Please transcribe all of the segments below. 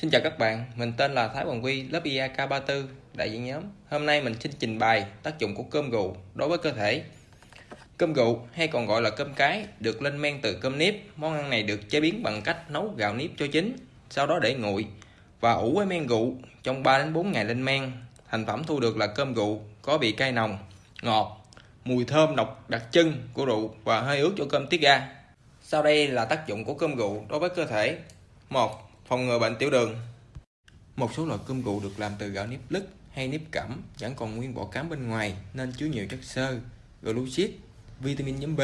Xin chào các bạn, mình tên là Thái Hoàng Quy, lớp IAK34, đại diện nhóm. Hôm nay mình xin trình bày tác dụng của cơm gù đối với cơ thể. Cơm gù hay còn gọi là cơm cái được lên men từ cơm nếp. Món ăn này được chế biến bằng cách nấu gạo nếp cho chín, sau đó để nguội và ủ với men gụ trong 3 đến 4 ngày lên men. Thành phẩm thu được là cơm gụ có vị cay nồng, ngọt, mùi thơm độc đặc trưng của rượu và hơi ướt cho cơm tiết ra. Sau đây là tác dụng của cơm gụ đối với cơ thể. 1 phòng ngừa bệnh tiểu đường. Một số loại cơm gụ được làm từ gạo nếp lứt hay nếp cẩm vẫn còn nguyên vỏ cám bên ngoài nên chứa nhiều chất xơ, glucid, vitamin nhóm B,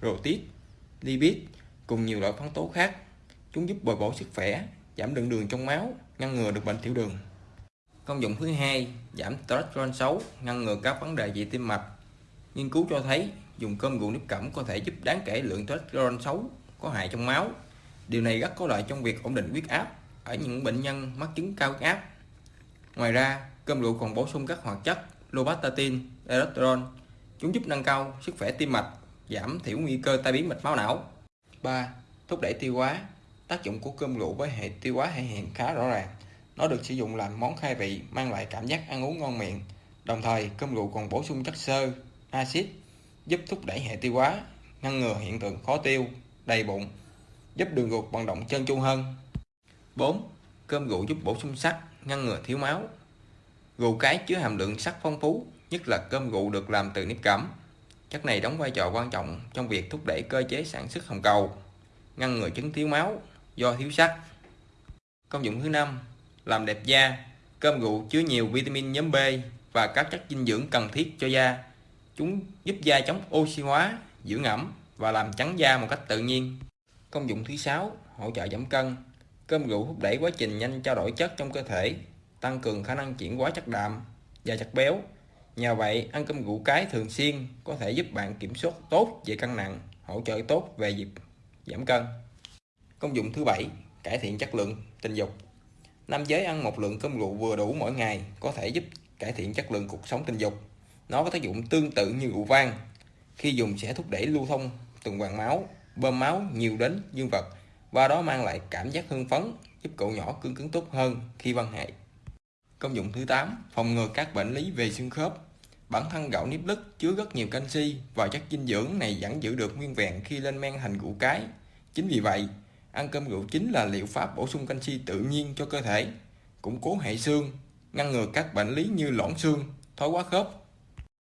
protein, lipid cùng nhiều loại khoáng tố khác. Chúng giúp bồi bổ sức khỏe, giảm lượng đường trong máu, ngăn ngừa được bệnh tiểu đường. Công dụng thứ hai, giảm cholesterol xấu, ngăn ngừa các vấn đề về tim mạch. Nghiên cứu cho thấy, dùng cơm gụ nếp cẩm có thể giúp đáng kể lượng cholesterol xấu có hại trong máu. Điều này rất có lợi trong việc ổn định huyết áp ở những bệnh nhân mắc chứng cao huyết áp. Ngoài ra, cơm rượu còn bổ sung các hoạt chất lobastatin, erythritol. Chúng giúp nâng cao sức khỏe tim mạch, giảm thiểu nguy cơ tai biến mạch máu não. 3. Thúc đẩy tiêu hóa. Tác dụng của cơm rượu với hệ tiêu hóa thể hiện khá rõ ràng. Nó được sử dụng làm món khai vị, mang lại cảm giác ăn uống ngon miệng. Đồng thời, cơm rượu còn bổ sung chất xơ, axit, giúp thúc đẩy hệ tiêu hóa, ngăn ngừa hiện tượng khó tiêu, đầy bụng, giúp đường ruột vận động trơn tru hơn 4. Cơm rượu giúp bổ sung sắt, ngăn ngừa thiếu máu. Rượu cái chứa hàm lượng sắt phong phú, nhất là cơm rượu được làm từ nếp cẩm. Chất này đóng vai trò quan trọng trong việc thúc đẩy cơ chế sản xuất hồng cầu, ngăn ngừa chứng thiếu máu do thiếu sắt. Công dụng thứ năm, làm đẹp da. Cơm rượu chứa nhiều vitamin nhóm B và các chất dinh dưỡng cần thiết cho da. Chúng giúp da chống oxy hóa, dưỡng ẩm và làm trắng da một cách tự nhiên. Công dụng thứ sáu, hỗ trợ giảm cân. Cơm rượu thúc đẩy quá trình nhanh trao đổi chất trong cơ thể, tăng cường khả năng chuyển hóa chất đạm và chất béo. Nhờ vậy, ăn cơm rượu cái thường xuyên có thể giúp bạn kiểm soát tốt về cân nặng, hỗ trợ tốt về dịp giảm cân. Công dụng thứ bảy, cải thiện chất lượng tình dục. Nam giới ăn một lượng cơm rượu vừa đủ mỗi ngày có thể giúp cải thiện chất lượng cuộc sống tình dục. Nó có tác dụng tương tự như rượu vang. Khi dùng sẽ thúc đẩy lưu thông tuần hoàn máu, bơm máu nhiều đến dương vật và đó mang lại cảm giác hưng phấn giúp cậu nhỏ cương cứng tốt hơn khi văn hệ. Công dụng thứ 8, phòng ngừa các bệnh lý về xương khớp. Bản thân gạo nếp lứt chứa rất nhiều canxi và chất dinh dưỡng này vẫn giữ được nguyên vẹn khi lên men thành củ cái. Chính vì vậy, ăn cơm rượu chính là liệu pháp bổ sung canxi tự nhiên cho cơ thể, củng cố hệ xương, ngăn ngừa các bệnh lý như loãng xương, thoái hóa khớp